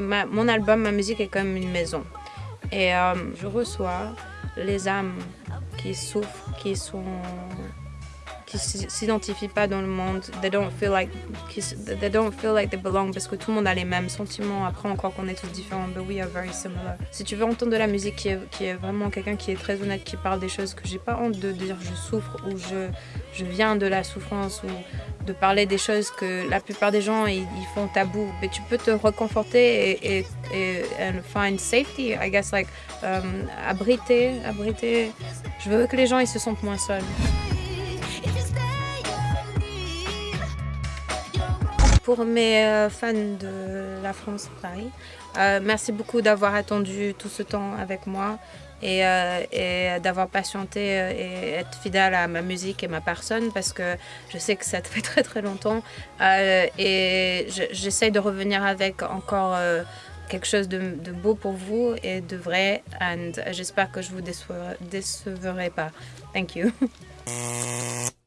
mon album, ma musique est comme une maison. Et euh, je reçois les âmes qui souffrent, qui sont qui s'identifient pas dans le monde, they don't feel like they don't feel like they belong parce que tout le monde a les mêmes sentiments. Après encore qu'on est tous différents, but we are very similar. Si tu veux entendre de la musique qui est, vraiment quelqu'un qui est très honnête, qui parle des choses que j'ai pas honte de dire, je souffre ou je je viens de la souffrance ou de parler des choses que la plupart des gens ils, font tabou, mais tu peux te reconforter et, et, et and find safety, I guess like euh, abriter, abriter. Je veux que les gens ils se sentent moins seuls. Pour mes euh, fans de la France Paris, euh, merci beaucoup d'avoir attendu tout ce temps avec moi et, euh, d'avoir patienté et être fidèle à ma musique et ma personne parce que je sais que ça fait très très longtemps et je- j'essaye de revenir avec encore quelque chose de, beau pour vous et de vrai and j'espère que je vous déçois- décevrai pas. Thank you.